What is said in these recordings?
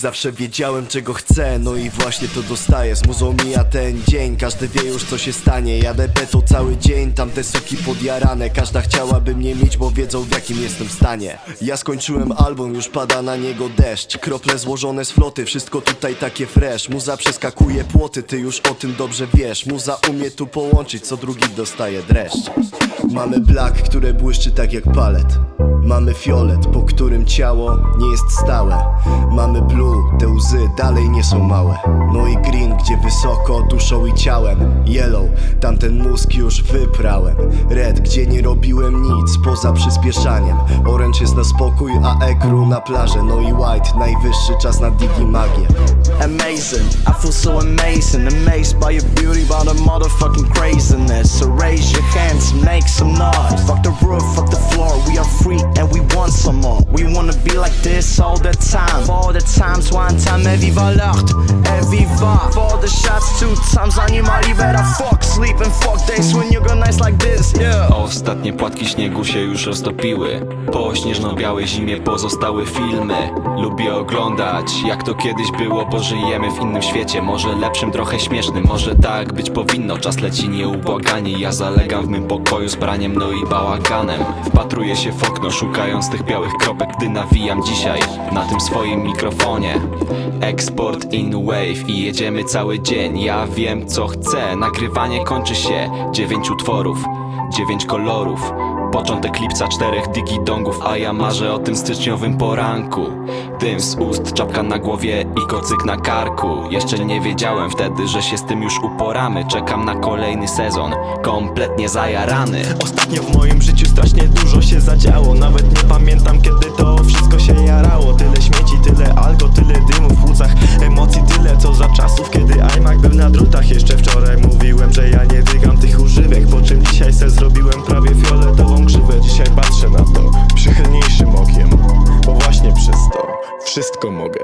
Zawsze wiedziałem czego chcę, no i właśnie to dostaję. Z muzą mija ten dzień, każdy wie już co się stanie. Jadę beto cały dzień, tamte suki podjarane. Każda chciałaby mnie mieć, bo wiedzą w jakim jestem stanie. Ja skończyłem album, już pada na niego deszcz. Krople złożone z floty, wszystko tutaj takie fresh. Muza przeskakuje płoty, ty już o tym dobrze wiesz. Muza umie tu połączyć, co drugi dostaje dreszcz Mamy black, które błyszczy tak jak palet. Mamy fiolet, po którym ciało nie jest stałe. Mamy blue, te łzy dalej nie są małe. No i green, gdzie wysoko duszą i ciałem. Yellow, tamten mózg już wyprałem. Red, gdzie nie robiłem nic poza przyspieszaniem. Orange jest na spokój, a ekru na plażę. No i white, najwyższy czas na digi magię Amazing, I feel so amazing. Amazed by your beauty, by the motherfucking craziness. So raise your hands and make some noise Fuck the roof, fuck the floor, we are free and we want some more. We wanna be like this all the time. For all the times, one time, et viva l'art, et viva the shots, two times, animali better fuck Sleep and fuck days when you go nice like this, yeah. Ostatnie płatki śniegu się już roztopiły. Po śnieżno-białej zimie pozostały filmy. Lubię oglądać jak to kiedyś było Bo żyjemy w innym świecie. Może lepszym, trochę śmiesznym Może tak być powinno. Czas leci nieubłaganie Ja zalegam w mym pokoju z braniem no i bałaganem. Wpatruję się w okno szukając tych białych kropek Gdy nawijam dzisiaj na tym swoim mikrofonie. Export in wave i jedziemy cały dzień. Ja wiem co chcę. Nagrywanie kończy się. Dziewięć utworów Dziewięć kolorów. Początek lipca, czterech digidongów A ja marzę o tym styczniowym poranku. Dym z ust, czapka na głowie i kocyk na karku. Jeszcze nie wiedziałem wtedy, że się z tym już uporamy. Czekam na kolejny sezon, kompletnie zajarany. Ostatnio w moim życiu strasznie dużo się zadziało. Nawet nie pamiętam kiedy wszystko mogę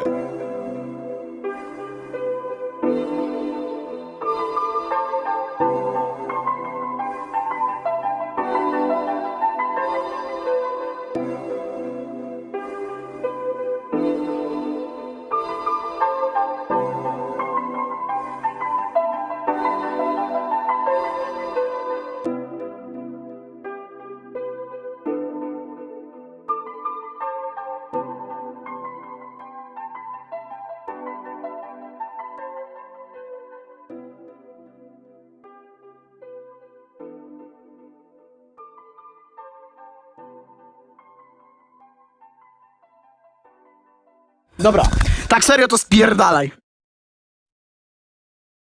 Dobra, tak serio to spierdalaj.